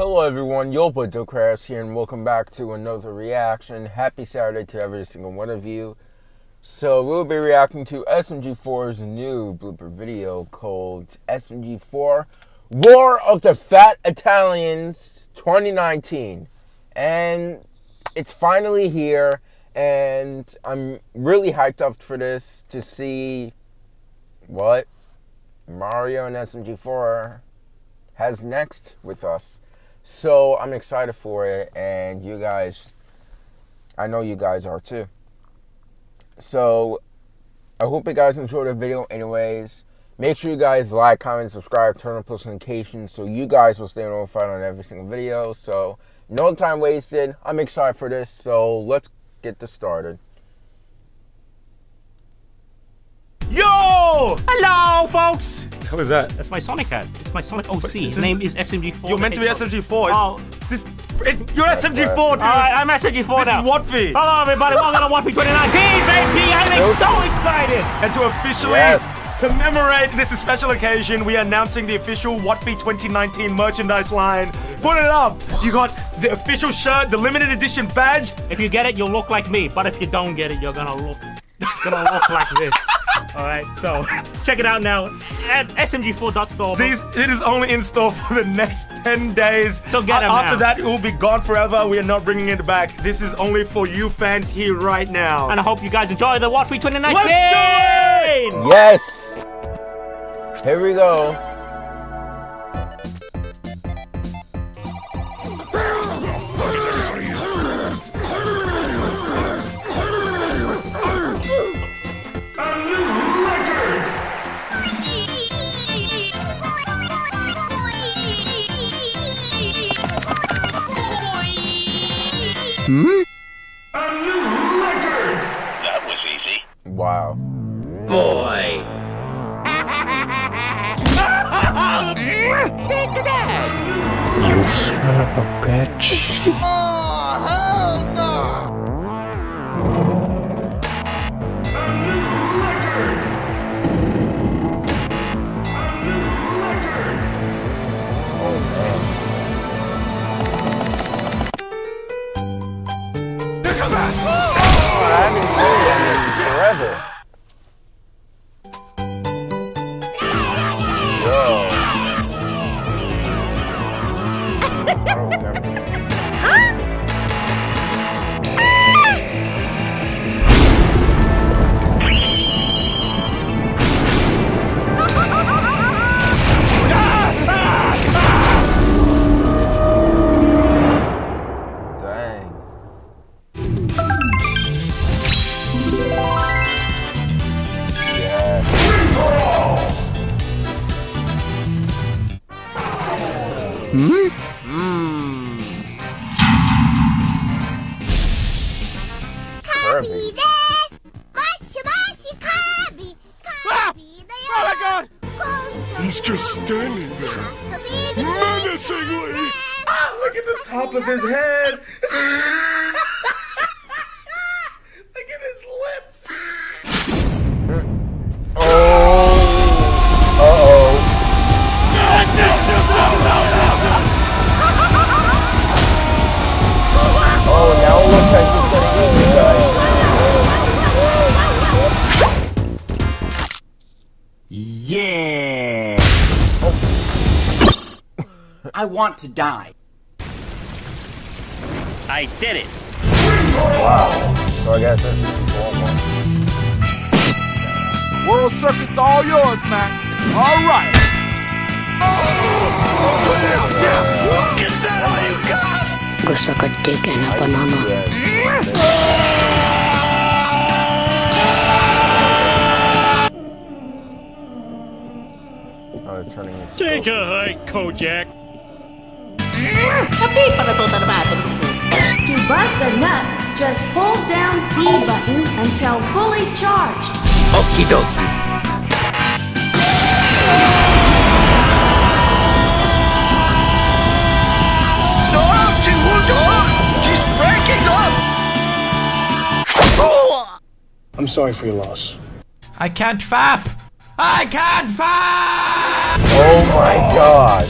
Hello everyone, Yopa Crafts here and welcome back to another reaction. Happy Saturday to every single one of you. So we'll be reacting to SMG4's new blooper video called SMG4 War of the Fat Italians 2019. And it's finally here and I'm really hyped up for this to see what Mario and SMG4 has next with us. So I'm excited for it, and you guys, I know you guys are too. So I hope you guys enjoyed the video anyways. Make sure you guys like, comment, subscribe, turn on post notifications so you guys will stay notified on every single video. So no time wasted. I'm excited for this. So let's get this started. Yo! Hello, folks! hell is that? That's my Sonic hat. It's my Sonic OC. His name is SMG4. You're meant to be SMG4. Oh. This, it, you're SMG4, dude. Alright, I'm SMG4 this now. is WOTFI. Hello, everybody. Welcome to WOTFI 2019, baby. I'm so excited. And to officially Yes. commemorate this special occasion, we are announcing the official WOTFI 2019 merchandise line. Put it up. You got the official shirt, the limited edition badge. If you get it, you'll look like me. But if you don't get it, you're gonna look. It's gonna look like this. All right, so check it out now at smg4.store. These it is only in store for the next 10 days. So get 'em After now. that, it will be gone forever. We are not bringing it back. This is only for you fans here right now. and I hope you guys enjoy the WOTFI 2019. Let's do it! Yes! Here we go. Boy. You son of a bitch. I don't. Ah! Oh my god! He's just standing there. Menacingly! Ah, look at the top of his head! looks like he's gonna eat you guys. Yeah. I want to die. I did it. Wow. So I guess this is four more. World circuit's all yours, man. All right. Gusto ko tika na pa mama. Yes. They're turning into Take a hike, Kojak. To bust a nut, just hold down B button until fully charged. Okie dokie. I'm sorry for your loss. I can't fap. I can't fap. Oh my god.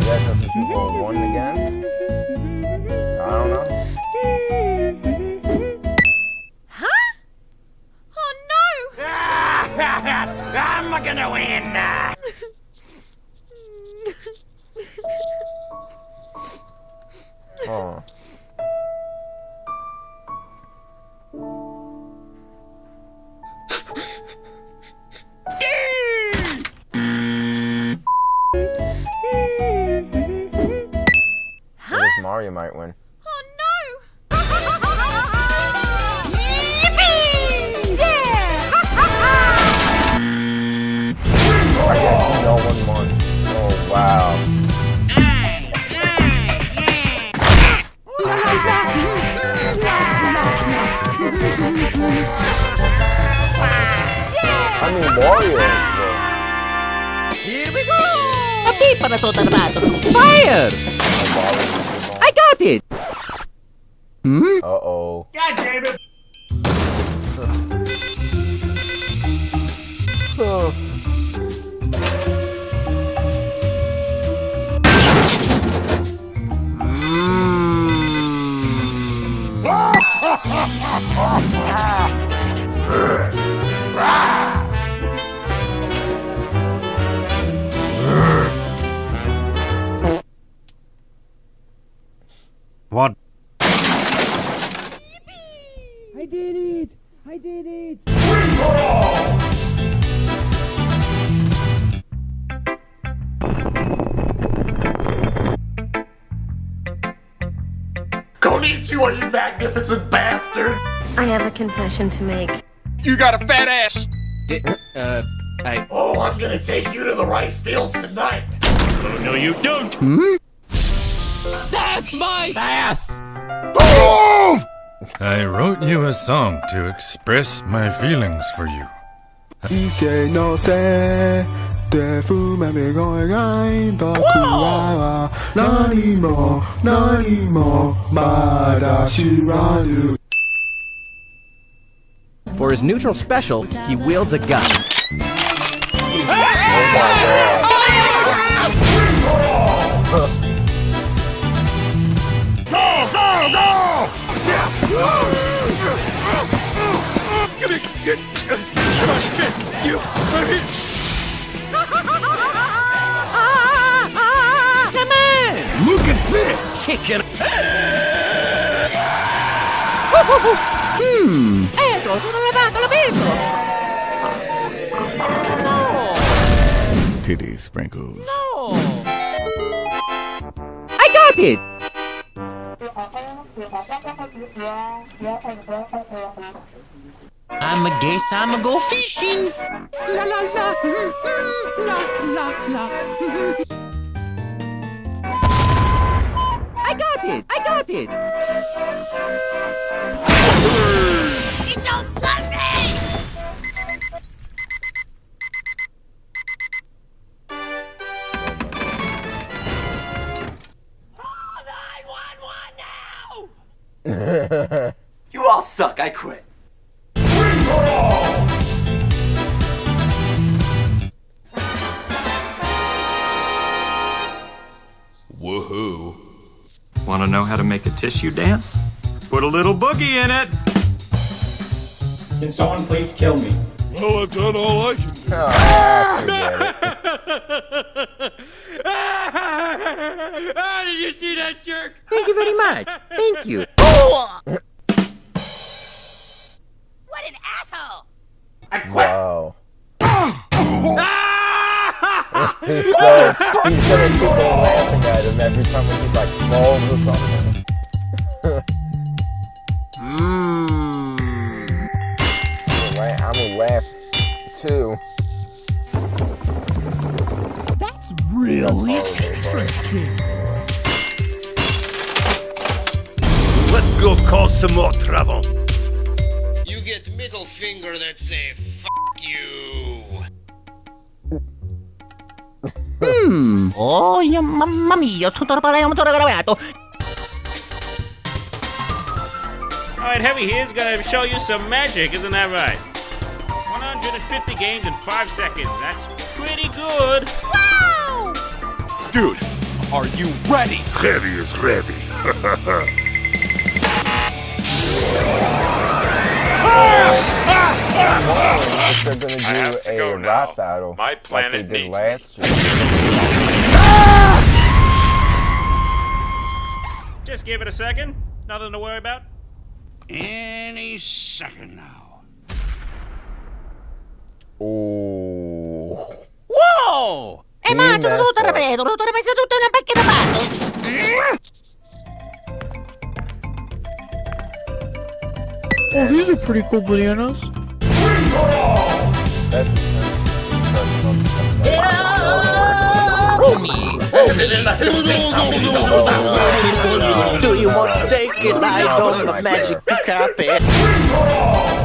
Yes, that's Roll one again. I don't know. Huh? Oh no! I'm gonna win! Oh. Mario might win. Oh no! Yippee! Yeah! I guess no one won. Oh wow. I mean Mario. Fire! I got it! Uh oh. God damn it! What? it! I did it! Konnichiwa, you magnificent bastard! I have a confession to make. You got a fat ass! uh, I. Oh, I'm gonna take you to the rice fields tonight! Oh, no, you don't! That's my ass! I wrote you a song to express my feelings for you. 一切のせいで不明が描い僕らは何も何もまだ知らぬ For his neutral special, he wields a gun. Look at this! Chicken. hmm. Titty sprinkles. No! I got it! I'm a guess I'm a go fishing. La la la. La la la. I got it! I got it! You all suck. I quit. Woohoo. Wanna know how to make a tissue dance? Put a little boogie in it! Can someone please kill me? Well, I've done all I can do. Oh, I forget it. Ah, did you see that jerk? Thank you very much. Thank you. What an asshole! I quit. Wow. he's so he's gonna keep on laughing at him every time when he like falls or something. Mmm. I'm gonna laugh too. Really interesting. Let's go cause some more trouble. You get middle finger that say F you. Hmm. Oh, yeah, mamma mia, tutto parliamo tutto gravato. Alright, Heavy here's gonna show you some magic, isn't that right? 150 games in 5 seconds. That's pretty good. Wow! Dude, Are you ready? Heavy is ready. if they're gonna do a rap battle My like they did needs last year. Ah! Just give it a second. Nothing to worry about. Any second now. Oh. Wow! He Eh ma, messed tutto up. ripeto, tutto ripeto, tutto una macchina fatto! Oh, these are pretty cool bananas. Do you want to take a ride on the magic carpet?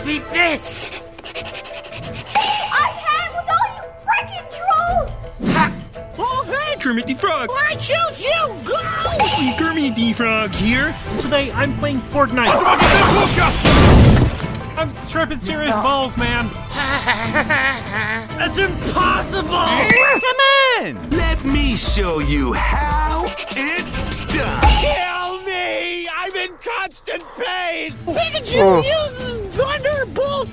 Trying to this! I have with all you freaking trolls! Oh, hey, Kermit the Frog. I choose you! Go! Hey, Kermit the Frog here. Today I'm playing Fortnite. I'm tripping serious balls, man. That's impossible! Come on! Let me show you how it's done. Kill me! I'm in constant pain! Pikachu oh. uses Thunderbolt!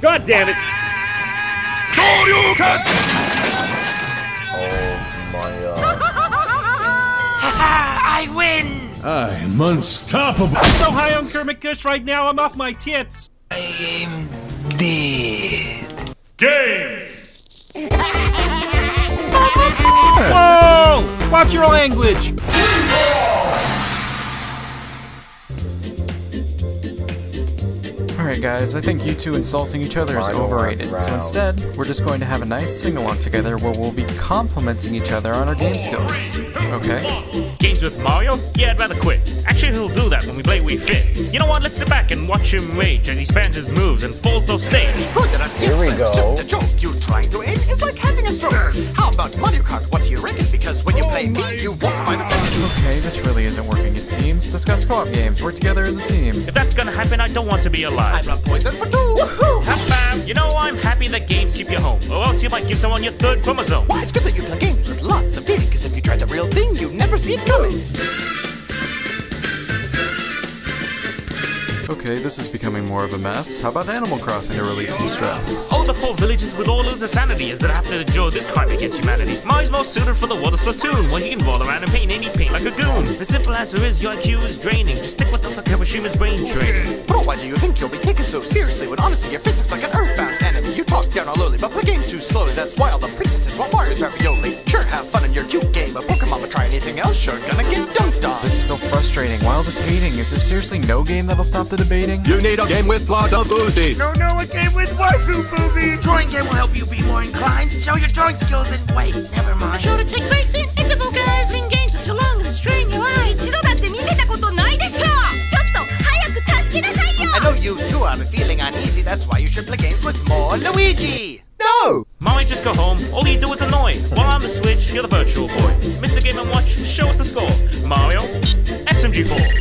God damn it! Shoryuken! Oh my uh, god. I win! I'm unstoppable. I'm so high on Kermit Kush right now, I'm off my tits. I am dead. Game! Whoa! Watch your language. Alright guys, I think you two insulting each other is overrated, so instead, we're just going to have a nice sing-along together where we'll be complimenting each other on our game skills. Okay? Games with Mario? Yeah, I'd rather quit. Actually, he'll do that when we play Wii Fit. You know what? Let's sit back and watch him rage as he spans his moves and falls off stage. Here we go. Just a joke. You trying to aim is like having a stroke. How about Mario Kart? What do you reckon? Because when you oh play me, you won't survive a second. Okay, this really isn't working it seems. Discuss co-op games, work together as a team. If that's gonna happen, I don't want to be alive. I brought poison for two. Woohoo! Bam! You know, I'm happy that games keep you home, or else you might give someone your third chromosome. Why, it's good that you play games with lots of feeling, because if you try the real thing, you never see it coming. Okay, this is becoming more of a mess. How about Animal Crossing to relieve some stress? Oh, the poor villagers with all of the sanity as they have to endure this crime against humanity. Mario's more suited for the water splatoon, where he can roll around and paint any paint like a goon. The simple answer is your IQ is draining. Just stick with Dr. Kawashima's brain training. Bro, why do you think you'll be taken so seriously when honestly your physics like an earthbound enemy? You talk down on lowly, but play games too slowly. That's why all the princesses want Mario's ravioli. Sure, have fun in your cute game, but Pokemon will try anything else, you're gonna get dunked on. This is so frustrating. Why all this hating? Is there seriously no game that'll stop the debating? You need a game with plot of boozies. No, no, a game with waifu boobies! Drawing game will help you be more inclined. Show your drawing skills and wait, never mind. Sure to take breaks in interval guys in games for too long and strain your eyes 一度だって見せたことないでしょちょっと早く助けなさいよ I know you too are feeling uneasy, that's why you should play games with more Luigi. No! Mario, just go home. All you do is annoy. While I'm the Switch, you're the Virtual Boy. Mr. Game & Watch, show us the score. Mario, SMG4.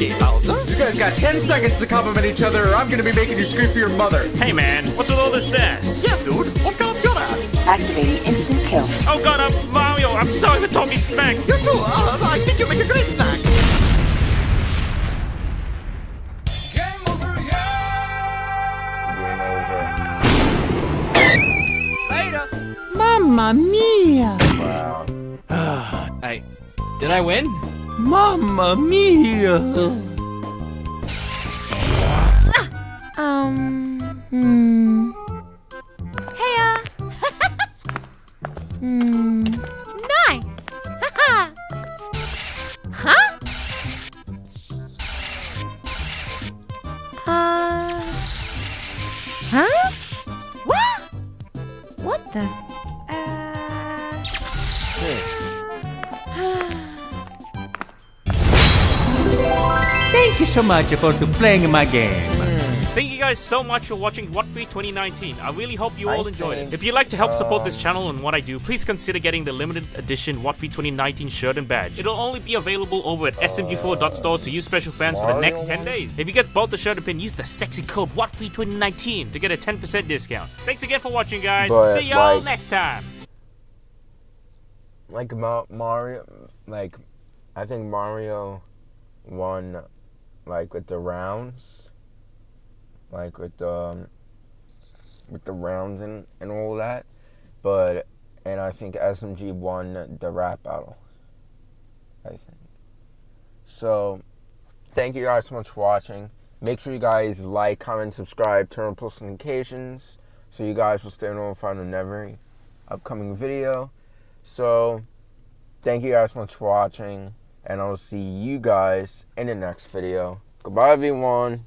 So long, Bowser. You guys got 10 seconds to compliment each other, or I'm gonna be making you scream for your mother. Hey man, what's with all this sass? Yeah, dude. What got up your ass? Activating instant kill. Oh god, I'm Mario. I'm sorry for talking smack. You too. Uh, I think you make a great snack. Game over. Mamma mia! Wow. I did I win? Mamma mia! Um. Hmm. Heya! hmm. Nice! huh? Uh. Huh? So much for to playing my game. Hmm. Thank you guys so much for watching WOTFI 2019. I really hope you all I enjoyed think, it. If you'd like to help support this channel and what I do, please consider getting the limited edition WOTFI 2019 shirt and badge. It'll only be available over at smg4.store to you special fans for the next 10 days. If you get both the shirt and pin, use the sexy code WOTFI 2019 to get a 10% discount. Thanks again for watching, guys. But, See y'all like- next time. like Mario, like I think Mario won, like with the rounds, like with the um, with the rounds and and all that, but and I think SMG won the rap battle. I think. So, thank you guys so much for watching. Make sure you guys like, comment, subscribe, turn on post notifications, so you guys will stay notified on every upcoming video. So, thank you guys so much for watching, and I'll see you guys in the next video. Goodbye, everyone.